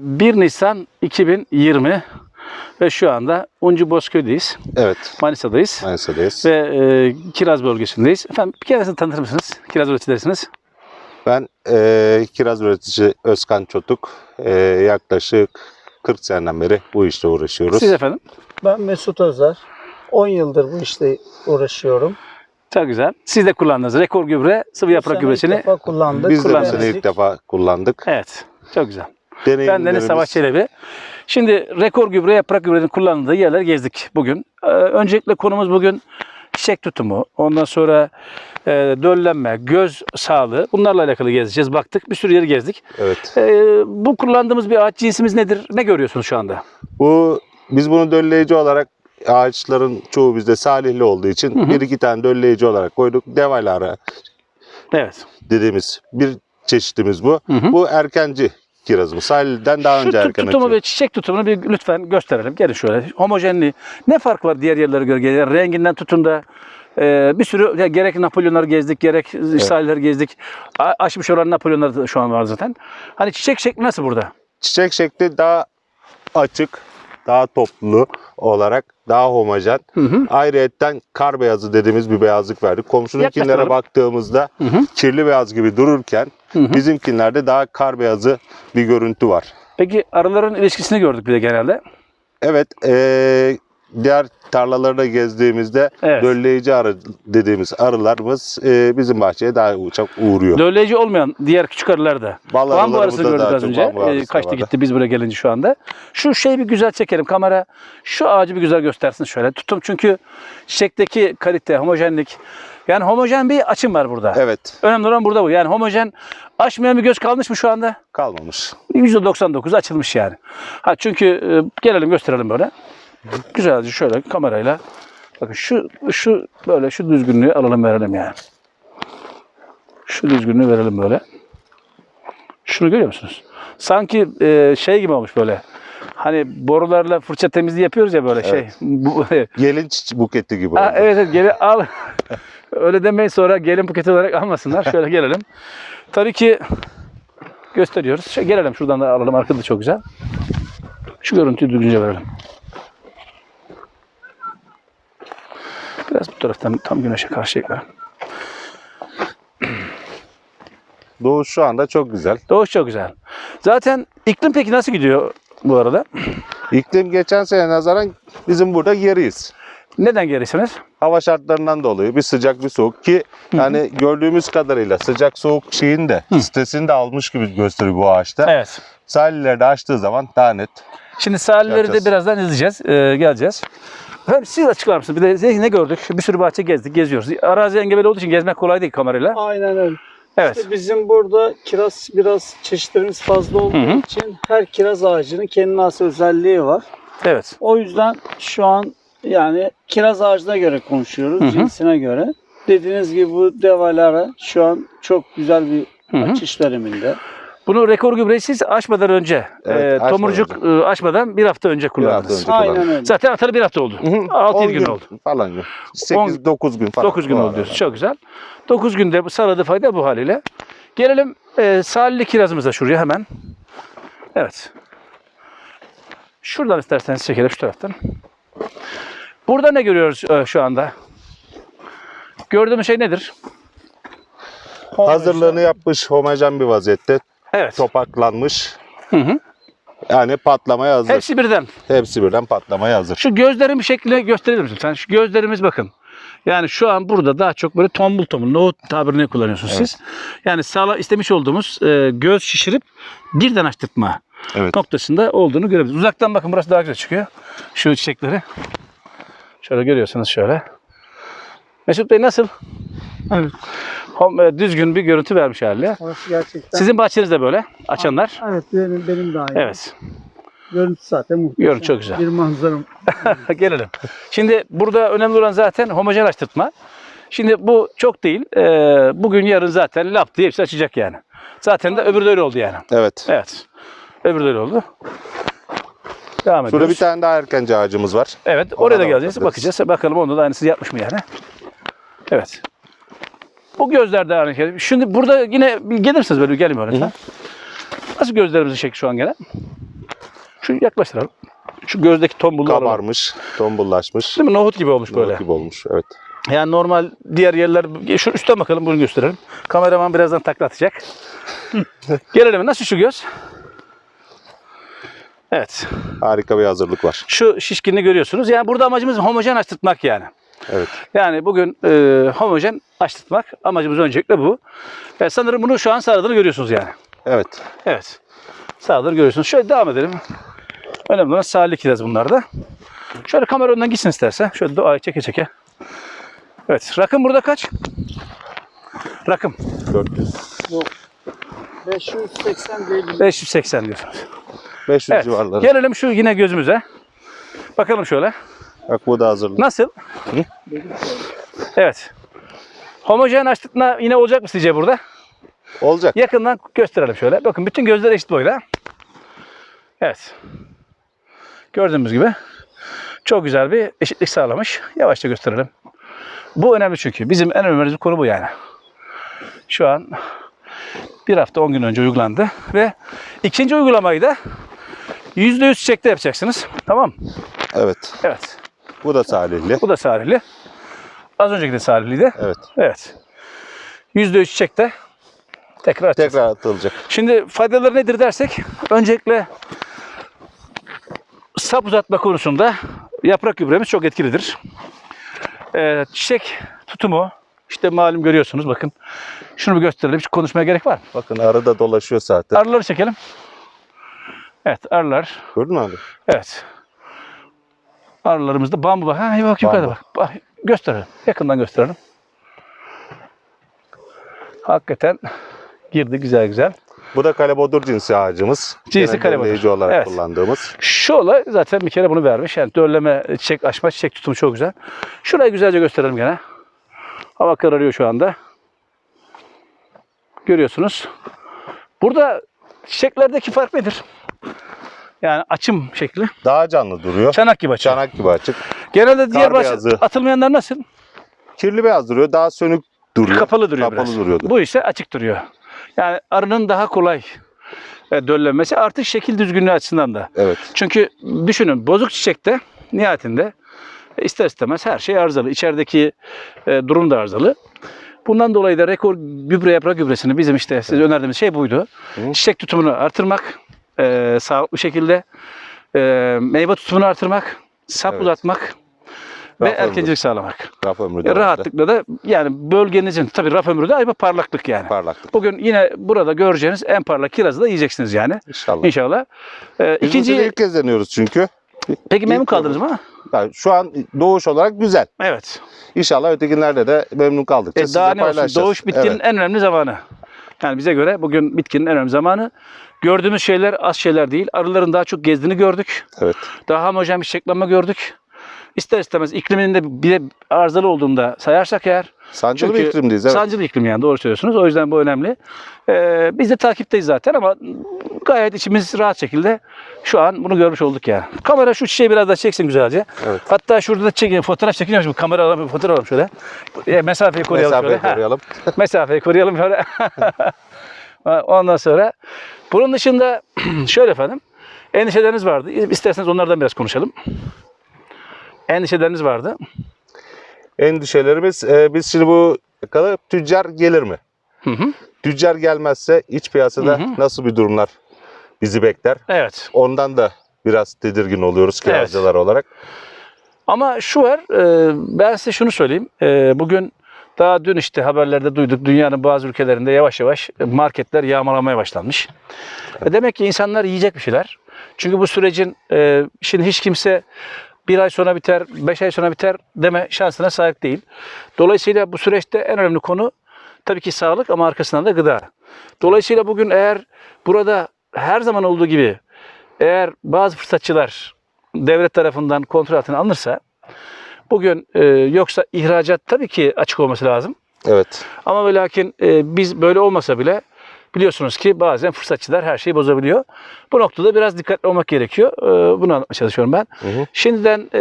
1 Nisan 2020 ve şu anda Uncu Bozköy'deyiz. Evet. Manisa'dayız. Manisa'dayız. Ve e, Kiraz bölgesindeyiz. Efendim bir kere sizi tanıtır mısınız? Kiraz üreticilerisiniz. Ben e, kiraz üreticisi Özkan Çotuk. E, yaklaşık 40 seneden beri bu işle uğraşıyoruz. Siz efendim. Ben Mesut Özer. 10 yıldır bu işte uğraşıyorum. Çok güzel. Siz de kullandınız. Rekor gübre, sıvı Bu yaprak sene gübresini. ilk defa kullandık. Biz de bu sene ilk defa kullandık. Evet. Çok güzel. Ben Deniz Savaş Çelebi. Şimdi rekor gübre, yaprak gübrenin kullanıldığı yerler gezdik bugün. Ee, öncelikle konumuz bugün çiçek tutumu, ondan sonra e, döllenme, göz sağlığı bunlarla alakalı gezeceğiz. Baktık bir sürü yeri gezdik. Evet. Ee, bu kullandığımız bir ağaç cinsimiz nedir? Ne görüyorsunuz şu anda? Bu biz bunu dölleyici olarak ağaçların çoğu bizde salihli olduğu için Hı hı. bir iki tane dölleyici olarak koyduk. Devalara Evet. dediğimiz bir çeşitimiz bu. Hı hı. Bu erkenci kirazımız. Salihli'den daha Şu önce tut- erken tutumu açıyor. ve çiçek tutumunu bir lütfen gösterelim. Gelin şöyle. Homojenliği. Ne fark var diğer yerlere göre? Yani renginden tutun da e, bir sürü ya gerek Napolyonları gezdik, gerek İsrailleri gezdik. A- aşmış olan Napolyonlar da şu an var zaten. Hani çiçek şekli nasıl burada? Çiçek şekli daha açık, daha toplu olarak daha homojen. Hı hı. Ayrıyetten kar beyazı dediğimiz bir beyazlık verdik. Komşununkilere baktığımızda Hı hı. kirli beyaz gibi dururken Hı hı. bizimkilerde daha kar beyazı bir görüntü var. Peki arıların ilişkisini gördük bir de genelde. Evet, eee, diğer tarlalarda gezdiğimizde Evet. dölleyici arı dediğimiz arılarımız eee, bizim bahçeye daha çok uğruyor. Dölleyici olmayan diğer küçük arılar da. Bal arısını burada gördük az önce. arısı kaçtı gitti biz buraya gelince şu anda. Şu şeyi bir güzel çekelim kamera. Şu ağacı bir güzel göstersin şöyle. Tutum çünkü çiçekteki kalite, homojenlik. Yani homojen bir açım var burada. Evet, Önemli olan burada bu. Yani homojen aşmayan bir göz kalmış mı şu anda? kalmamış. %99 açılmış yani. Ha çünkü e, gelelim gösterelim böyle. Güzelce şöyle kamerayla. Bakın şu şu böyle şu düzgünlüğü alalım verelim yani. Şu düzgünlüğü verelim böyle. Şunu görüyor musunuz? Sanki e, şey gibi olmuş böyle. Hani borularla fırça temizliği yapıyoruz ya böyle şey. Evet. Bu, Gelin buketi gibi Ha, evet evet geri al. Öyle demeyin sonra gelin buketi olarak almasınlar. Şöyle gelelim. Tabii ki gösteriyoruz. Şöyle gelelim şuradan da alalım. Arkada da çok güzel. Şu görüntüyü düzgünce verelim. Taraftan tam güneşe karşı eklerim. Doğu şu anda çok güzel. Doğuş çok güzel. Zaten iklim peki nasıl gidiyor bu arada? İklim geçen sene nazaran bizim burada geriyiz. Neden gerisiniz? Hava şartlarından dolayı bir sıcak bir soğuk ki yani gördüğümüz kadarıyla sıcak soğuk şeyin de stresini de almış gibi gösteriyor bu ağaçta. Evet. Sahilleri de açtığı zaman daha net. Şimdi sahilleri de birazdan izleyeceğiz. Ee, geleceğiz. Hem siz açıklar mısınız? Bir de ne gördük? Bir sürü bahçe gezdik, geziyoruz. Arazi engebeli olduğu için gezmek kolay değil kamerayla. Aynen öyle. Evet. İşte bizim burada kiraz biraz çeşitlerimiz fazla olduğu Hı hı. için her kiraz ağacının kendine has özelliği var. Evet. O yüzden şu an yani kiraz ağacına göre konuşuyoruz, Hı hı. cinsine göre. Dediğiniz gibi bu devalara şu an çok güzel bir Hı hı. açış döneminde. Bunu rekor gübreyi siz açmadan önce, Evet, e, açmadan tomurcuk e, açmadan bir hafta önce hafta kullandınız. önce. Aynen kullandım. öyle. Zaten atalı bir hafta oldu. 6 10 gün oldu. Falan gün. 8-9 gün falan. 9 gün Bu oldu arada. diyorsun. Çok güzel. 9 günde bu saladı fayda bu haliyle. Gelelim e, salihli kirazımıza şuraya hemen. Evet. Şuradan isterseniz çekelim şu taraftan. Burada ne görüyoruz e, şu anda? Gördüğümüz şey nedir? Hazırlığını yapmış homojen bir vaziyette. Evet. Topaklanmış. Hı hı. Yani patlamaya hazır. Hepsi, Hepsi birden. birden patlamaya hazır. Şu gözlerin bir şeklini gösterebilir misin? Sen şu gözlerimiz bakın. Yani şu an burada daha çok böyle tombul tombul, nohut tabirini kullanıyorsunuz siz. Yani sağla istemiş olduğumuz e, göz şişirip birden açtırtma Evet. noktasında olduğunu görebiliriz. Uzaktan bakın burası daha güzel çıkıyor. Şu çiçekleri. Şöyle görüyorsunuz şöyle. Mesut Bey nasıl? Evet. Hom- Düzgün bir görüntü vermiş haliyle. Orası gerçekten. Sizin bahçeniz de böyle açanlar. Evet benim, benim de aynı. Evet. Görüntü zaten muhteşem. Görüntü çok güzel. Bir manzaram. Gelelim. Şimdi burada önemli olan zaten homojen açtırtma. Şimdi bu çok değil. Ee, bugün yarın zaten lap diye hepsi açacak yani. Zaten de öbürü de öyle oldu yani. Evet. Evet. Öbürü de öyle oldu. Devam ediyoruz. Şurada bir tane daha erkenci ağacımız var. Evet, oraya da da geleceğiz. Bakacağız. Bakalım onda da aynısı yapmış mı yani. Evet. Bu gözler de aynı şey. Şimdi burada yine gelirsiniz böyle gelin böyle. Nasıl gözlerimizin şekli şu an gene? Şu yaklaştıralım. Şu gözdeki tombullu alalım. Kabarmış, tombullaşmış. Değil mi? Nohut gibi olmuş böyle. Nohut gibi olmuş. Evet. Yani normal diğer yerler... Şu üstten bakalım bunu gösterelim. Kameraman birazdan takla atacak. Gelelim. Nasıl şu göz? Evet. Harika bir hazırlık var. Şu şişkinliği görüyorsunuz. Yani burada amacımız homojen açtırtmak yani. Evet. Yani bugün e, homojen açtırtmak amacımız öncelikle bu. E, sanırım bunu şu an sağladığını görüyorsunuz yani. Evet. Evet. Sağladığını görüyorsunuz. Şöyle devam edelim. Önemli olan sağlık kiraz bunlar da. Şöyle kamera önden gitsin istersen. Şöyle doğayı çeke çeke. Evet. Rakım burada kaç? Rakım. 400. 580 değil. 580 diyorsunuz. 500 Evet. civarları. Gelelim şu yine gözümüze. Bakalım şöyle. Bak bu da hazırlık. Nasıl? Evet. Homojen açtırtma yine olacak mı sizce burada? Olacak. Yakından gösterelim şöyle. Bakın bütün gözler eşit boyda. Evet. Gördüğümüz gibi çok güzel bir eşitlik sağlamış. Yavaşça gösterelim. Bu önemli çünkü. Bizim en önemli konu bu yani. Şu an bir hafta 10 gün önce uygulandı ve ikinci uygulamayı da %100 çiçekte yapacaksınız. Tamam mı? Evet. Evet. Bu da salihli. Bu da sarili. Az önceki de sariliydi. Evet. Evet. %100 çiçekte tekrar atacağız. Tekrar atılacak. Şimdi faydaları nedir dersek öncelikle sap uzatma konusunda yaprak gübremiz çok etkilidir. Ee, çiçek tutumu işte malum görüyorsunuz bakın. Şunu bir gösterelim. Hiç konuşmaya gerek var mı? Bakın arı da dolaşıyor zaten. Arıları çekelim. Evet arılar. Gördün mü abi? Evet. Arılarımızda bambu var. Ha bak yukarıda bak. bak. Gösterelim. Yakından gösterelim. Hakikaten girdi güzel güzel. Bu da kalebodur cinsi ağacımız. Cinsi kalebodur. olarak Evet. kullandığımız. Şu olay zaten bir kere bunu vermiş. Yani dörleme, çiçek açma, çiçek tutumu çok güzel. Şurayı güzelce gösterelim gene. Hava kararıyor şu anda. Görüyorsunuz. Burada çiçeklerdeki fark nedir? Yani açım şekli. Daha canlı duruyor. Çanak gibi açım. Çanak gibi açık. Genelde diğer beyazı. atılmayanlar nasıl? Kirli beyaz duruyor. Daha sönük duruyor. Kapalı duruyor Kapalı biraz. duruyordu. Bu ise açık duruyor. Yani arının daha kolay e, döllenmesi artı şekil düzgünlüğü açısından da. Evet. Çünkü düşünün bozuk çiçekte nihayetinde e, ister istemez her şey arızalı. İçerideki e, durum da arızalı. Bundan dolayı da rekor gübre yaprak gübresini bizim işte size önerdiğimiz şey buydu. Hı. Çiçek tutumunu artırmak, e, sağlıklı şekilde e, meyve tutumunu artırmak, sap Evet. uzatmak ve Raf ömrü. erkencilik sağlamak. Raf ömrü de E, rahatlıkla da yani bölgenizin tabii raf ömrü de ayrı parlaklık yani. Parlaklık. Bugün yine burada göreceğiniz en parlak kirazı da yiyeceksiniz yani. İnşallah. İnşallah. Ee, Biz ikinci, ilk kez deniyoruz çünkü. peki memnun ilk kaldınız mı? Yani şu an doğuş olarak güzel. Evet. İnşallah ötekinlerde de memnun kaldıkça E, daha ne olsun? paylaşacağız. Doğuş bitkinin Evet. en önemli zamanı. Yani bize göre bugün bitkinin en önemli zamanı. Gördüğümüz şeyler az şeyler değil. Arıların daha çok gezdiğini gördük. Evet. Daha homojen bir çiçeklenme gördük. İster istemez ikliminin de bir de arızalı olduğunda sayarsak eğer Sancılı bir Çünkü iklimdeyiz. Evet. Sancılı iklim yani doğru söylüyorsunuz. O yüzden bu önemli. Ee, biz de takipteyiz zaten ama gayet içimiz rahat şekilde şu an bunu görmüş olduk yani. Kamera şu çiçeği biraz daha çeksin güzelce. Evet. Hatta şurada da çekin, fotoğraf çekiniyormuş. Bu kamera alalım, bir fotoğraf alalım şöyle. E, mesafeyi koruyalım Mesafeyi şöyle. Koruyalım. mesafeyi koruyalım şöyle. Ondan sonra bunun dışında şöyle efendim endişeleriniz vardı. İsterseniz onlardan biraz konuşalım. Endişeleriniz vardı. Endişelerimiz e, biz şimdi bu kalıp tüccar gelir mi? Hı hı. Tüccar gelmezse iç piyasada Hı hı. nasıl bir durumlar bizi bekler? Evet. Ondan da biraz tedirgin oluyoruz kiracılar olarak. Ama şu var, e, ben size şunu söyleyeyim. E, Bugün daha dün işte haberlerde duyduk dünyanın bazı ülkelerinde yavaş yavaş marketler yağmalamaya başlanmış. E, Demek ki insanlar yiyecek bir şeyler. Çünkü bu sürecin e, şimdi hiç kimse bir ay sonra biter, beş ay sonra biter deme şansına sahip değil. Dolayısıyla bu süreçte en önemli konu tabii ki sağlık ama arkasından da gıda. Dolayısıyla bugün eğer burada her zaman olduğu gibi eğer bazı fırsatçılar devlet tarafından kontrol altına alınırsa bugün e, yoksa ihracat tabii ki açık olması lazım. Evet. Ama ve lakin e, biz böyle olmasa bile biliyorsunuz ki bazen fırsatçılar her şeyi bozabiliyor. Bu noktada biraz dikkatli olmak gerekiyor. E, bunu anlatmaya çalışıyorum ben. Hı hı. Şimdiden e,